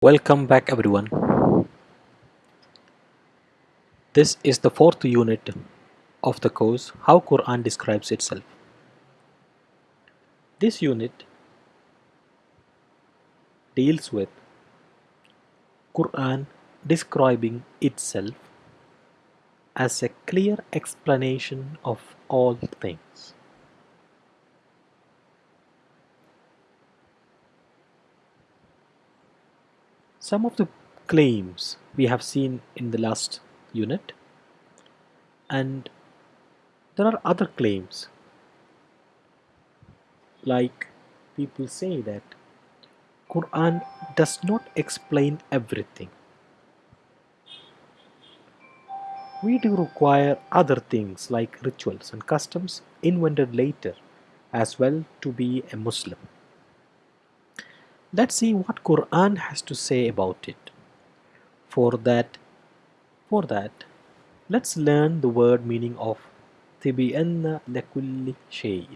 Welcome back everyone. This is the fourth unit of the course How Quran Describes Itself. This unit deals with Quran describing itself as a clear explanation of all things. Some of the claims we have seen in the last unit and there are other claims like people say that Quran does not explain everything. We do require other things like rituals and customs invented later as well to be a Muslim Let's see what Quran has to say about it. For that, for that, let's learn the word meaning of تبين لكل شيء.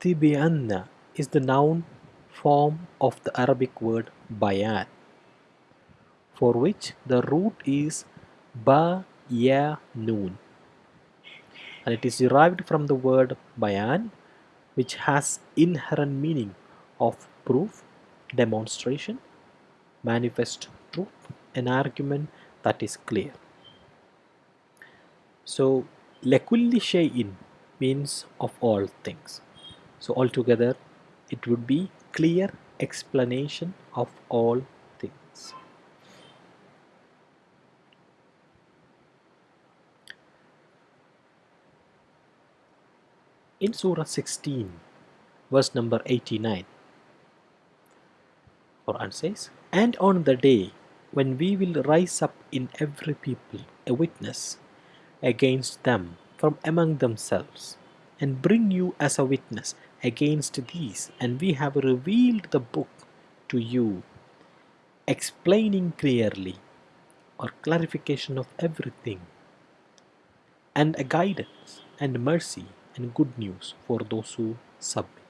تبين is the noun form of the Arabic word bayan, for which the root is ba ya noon, and it is derived from the word bayan which has inherent meaning of proof, demonstration, manifest truth, an argument that is clear. So, lekulli shay'in means of all things. So, altogether, it would be clear explanation of all things. In Surah 16, verse number 89, Quran says, And on the day when we will rise up in every people a witness against them from among themselves, and bring you as a witness against these, and we have revealed the book to you, explaining clearly or clarification of everything, and a guidance and mercy and good news for those who submit.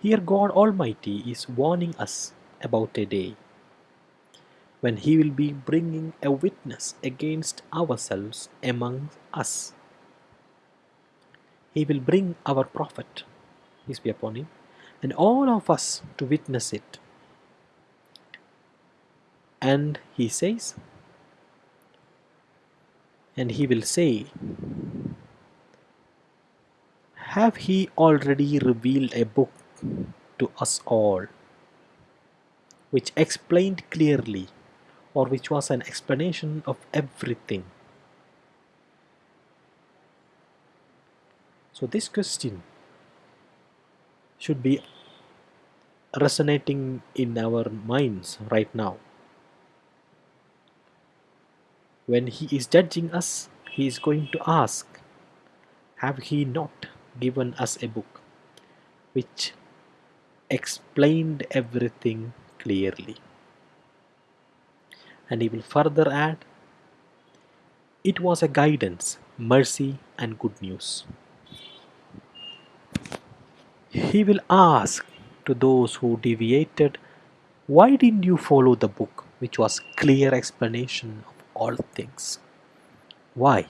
Here, God Almighty is warning us about a day when He will be bringing a witness against ourselves among us. He will bring our Prophet, peace be upon him, and all of us to witness it. And He says, and He will say, have He already revealed a book to us all, which explained clearly, or which was an explanation of everything? So, this question should be resonating in our minds right now. When He is judging us, He is going to ask, Have He not given us a book which explained everything clearly? And He will further add, It was a guidance, mercy, and good news. He will ask to those who deviated, Why didn't you follow the book, which was clear explanation of all things? Why?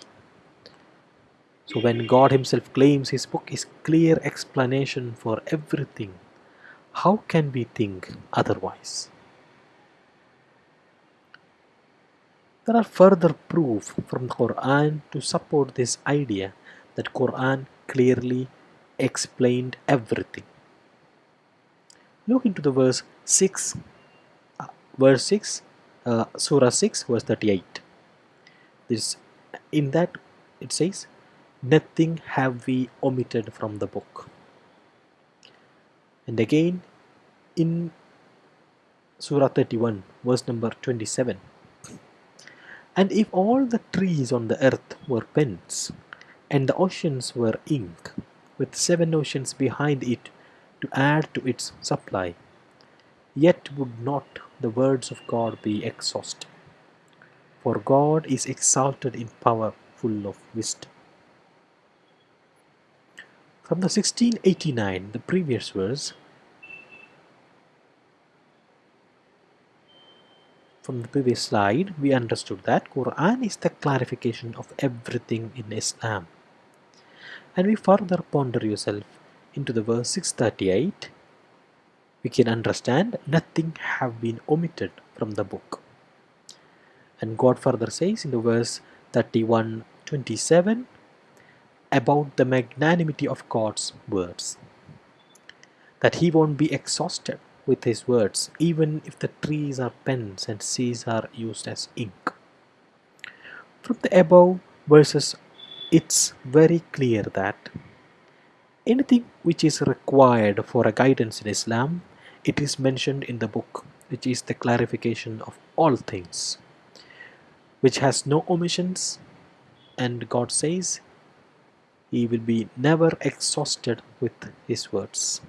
So when God Himself claims His book is clear explanation for everything, how can we think otherwise? There are further proof from the Quran to support this idea that Quran clearly explained everything. Look into the verse 6, uh, verse 6, uh, Surah 6, verse 38. This, in that it says, Nothing have we omitted from the book. And again in Surah 31, verse number 27. And if all the trees on the earth were pens, and the oceans were ink, with seven oceans behind it to add to its supply, yet would not the words of God be exhausted. For God is exalted in power, full of wisdom from the 1689 the previous verse. From the previous slide we understood that Quran is the clarification of everything in Islam. And we further ponder yourself into the verse 638 we can understand nothing have been omitted from the book. And God further says in the verse 31 27 about the magnanimity of God's words that He won't be exhausted with His words, even if the trees are pens and seas are used as ink. From the above verses, it's very clear that anything which is required for a guidance in Islam, it is mentioned in the book, which is the clarification of all things which has no omissions and God says he will be never exhausted with his words.